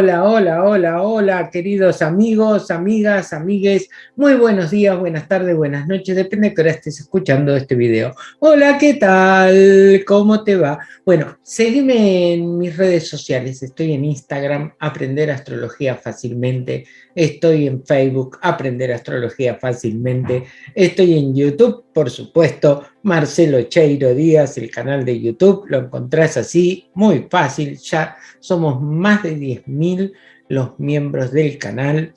Hola, hola, hola, hola, queridos amigos, amigas, amigues. Muy buenos días, buenas tardes, buenas noches, depende de que hora estés escuchando este video. Hola, ¿qué tal? ¿Cómo te va? Bueno, seguime en mis redes sociales. Estoy en Instagram, Aprender Astrología Fácilmente. Estoy en Facebook, Aprender Astrología Fácilmente. Estoy en YouTube, por supuesto, Marcelo Cheiro Díaz, el canal de YouTube. Lo encontrás así, muy fácil. Ya somos más de 10.000 los miembros del canal.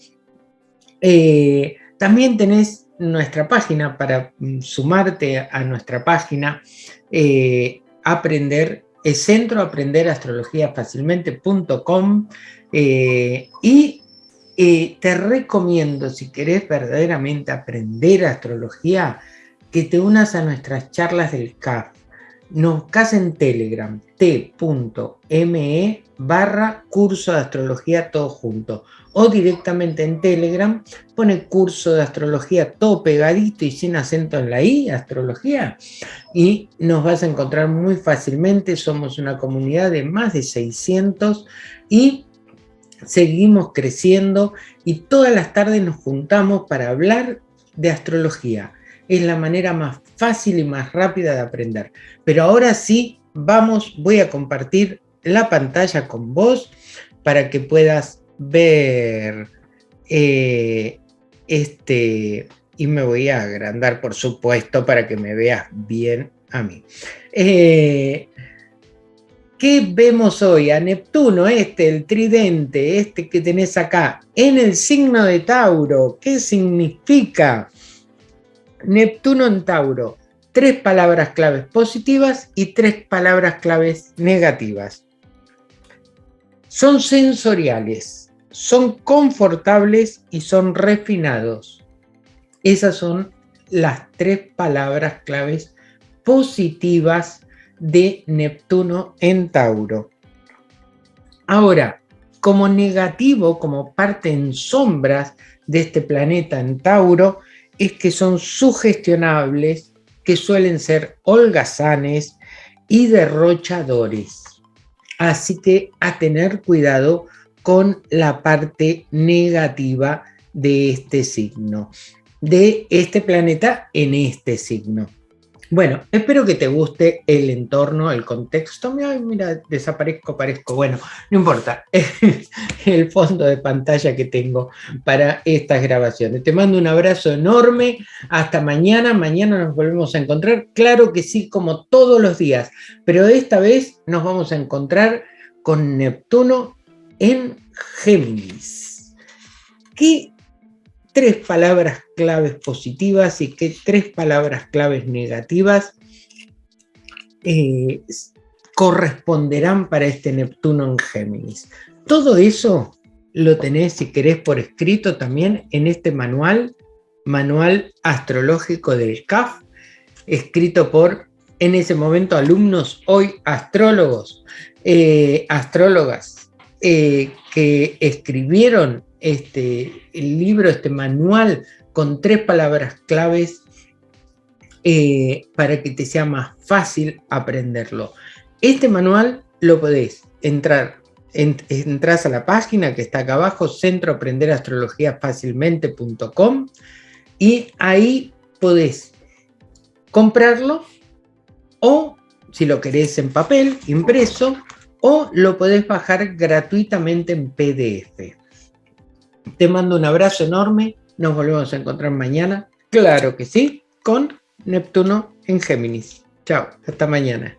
Eh, también tenés nuestra página para mm, sumarte a nuestra página, eh, aprender, es centro aprender astrología fácilmente.com eh, y te recomiendo, si querés verdaderamente aprender astrología, que te unas a nuestras charlas del CAF. Nos en Telegram, t.me barra curso de astrología todo junto o directamente en Telegram pone curso de astrología todo pegadito y sin acento en la I, astrología, y nos vas a encontrar muy fácilmente, somos una comunidad de más de 600 y seguimos creciendo y todas las tardes nos juntamos para hablar de astrología. Es la manera más fácil y más rápida de aprender. Pero ahora sí, vamos, voy a compartir la pantalla con vos para que puedas ver eh, este, y me voy a agrandar por supuesto para que me veas bien a mí. Eh, ¿Qué vemos hoy? A Neptuno, este, el tridente, este que tenés acá, en el signo de Tauro. ¿Qué significa? Neptuno en Tauro. Tres palabras claves positivas y tres palabras claves negativas son sensoriales, son confortables y son refinados. Esas son las tres palabras claves positivas de Neptuno en Tauro. Ahora, como negativo, como parte en sombras de este planeta en Tauro, es que son sugestionables, que suelen ser holgazanes y derrochadores. Así que a tener cuidado con la parte negativa de este signo, de este planeta en este signo. Bueno, espero que te guste el entorno, el contexto. Mira, desaparezco, parezco. Bueno, no importa. el fondo de pantalla que tengo para estas grabaciones. Te mando un abrazo enorme. Hasta mañana. Mañana nos volvemos a encontrar. Claro que sí, como todos los días. Pero esta vez nos vamos a encontrar con Neptuno en Géminis. ¿Qué tres palabras claves positivas y qué tres palabras claves negativas eh, corresponderán para este Neptuno en Géminis. Todo eso lo tenés, si querés, por escrito también en este manual, Manual Astrológico del CAF, escrito por, en ese momento, alumnos, hoy astrólogos, eh, astrólogas, eh, que escribieron este, el libro, este manual, con tres palabras claves eh, para que te sea más fácil aprenderlo. Este manual lo podés entrar, entras a la página que está acá abajo, centro aprender astrología fácilmente.com y ahí podés comprarlo o si lo querés en papel, impreso, o lo podés bajar gratuitamente en PDF. Te mando un abrazo enorme, nos volvemos a encontrar mañana, claro que sí, con Neptuno en Géminis. Chao, hasta mañana.